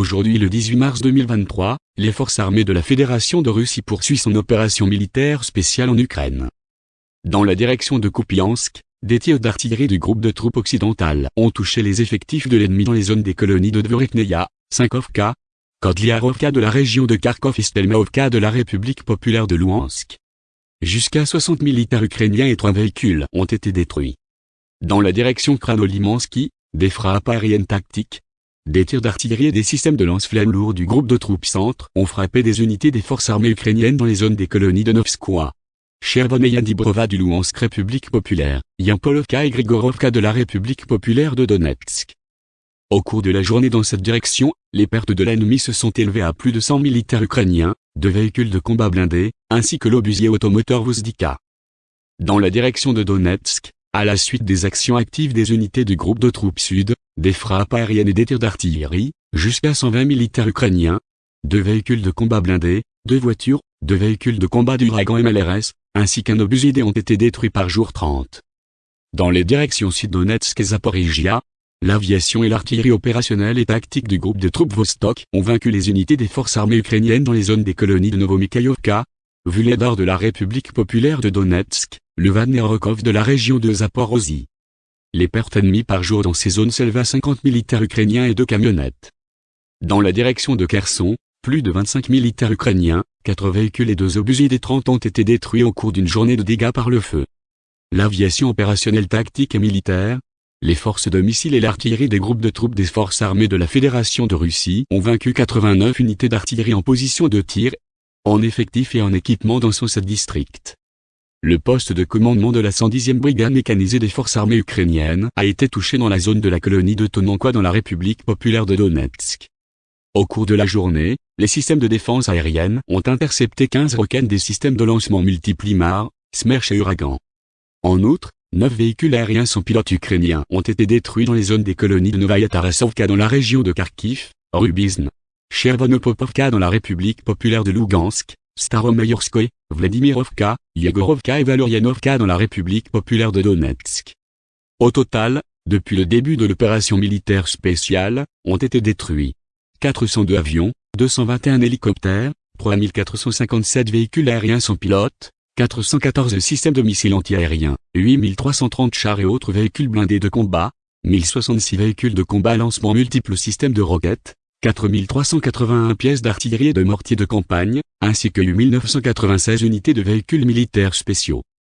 Aujourd'hui le 18 mars 2023, les forces armées de la Fédération de Russie poursuivent son opération militaire spéciale en Ukraine. Dans la direction de Kupiansk, des tirs d'artillerie du groupe de troupes occidentales ont touché les effectifs de l'ennemi dans les zones des colonies de Dvorikneia, Sinkovka, Kodliarovka de la région de Kharkov et Stelmaovka de la République populaire de Louhansk. Jusqu'à 60 militaires ukrainiens et trois véhicules ont été détruits. Dans la direction Kranolimansky, des frappes aériennes tactiques, des tirs d'artillerie et des systèmes de lance-flammes lourds du groupe de troupes centre ont frappé des unités des forces armées ukrainiennes dans les zones des colonies de Novskoye. Chervoneia Dibrova du Louhansk République populaire, Yampolovka et Grigorovka de la République populaire de Donetsk. Au cours de la journée dans cette direction, les pertes de l'ennemi se sont élevées à plus de 100 militaires ukrainiens, deux véhicules de combat blindés, ainsi que l'obusier automoteur Vuzdika. Dans la direction de Donetsk, à la suite des actions actives des unités du groupe de troupes sud, des frappes aériennes et des tirs d'artillerie, jusqu'à 120 militaires ukrainiens, deux véhicules de combat blindés, deux voitures, deux véhicules de combat d'Uragan MLRS, ainsi qu'un obusier ont été détruits par jour 30. Dans les directions sud-Donetsk et Zaporizhia, l'aviation et l'artillerie opérationnelle et tactique du groupe de troupes Vostok ont vaincu les unités des forces armées ukrainiennes dans les zones des colonies de Novomikhaïovka, Vuledar de la République populaire de Donetsk, le Vanerokov de la région de Zaporozhye. Les pertes ennemies par jour dans ces zones s'élèvent à 50 militaires ukrainiens et deux camionnettes. Dans la direction de Kherson, plus de 25 militaires ukrainiens, 4 véhicules et deux obusiers des 30 ont été détruits au cours d'une journée de dégâts par le feu. L'aviation opérationnelle tactique et militaire, les forces de missiles et l'artillerie des groupes de troupes des forces armées de la Fédération de Russie ont vaincu 89 unités d'artillerie en position de tir, en effectif et en équipement dans son district. Le poste de commandement de la 110e brigade mécanisée des forces armées ukrainiennes a été touché dans la zone de la colonie de Tonankwa dans la République populaire de Donetsk. Au cours de la journée, les systèmes de défense aérienne ont intercepté 15 roquettes des systèmes de lancement multiples IMAR, Smerch et Uragan. En outre, 9 véhicules aériens sans pilote ukrainiens ont été détruits dans les zones des colonies de Novaya Tarasovka dans la région de Kharkiv, Rubizn, Chervonopopovka dans la République populaire de Lugansk, Staromayorskoye, Vladimirovka, Yegorovka et Valoryanovka dans la République populaire de Donetsk. Au total, depuis le début de l'opération militaire spéciale, ont été détruits 402 avions, 221 hélicoptères, 3457 véhicules aériens sans pilote, 414 systèmes de missiles antiaériens, 8330 chars et autres véhicules blindés de combat, 1066 véhicules de combat lancement multiples systèmes de roquettes, 4381 pièces d'artillerie et de mortiers de campagne, ainsi que 8996 unités de véhicules militaires spéciaux.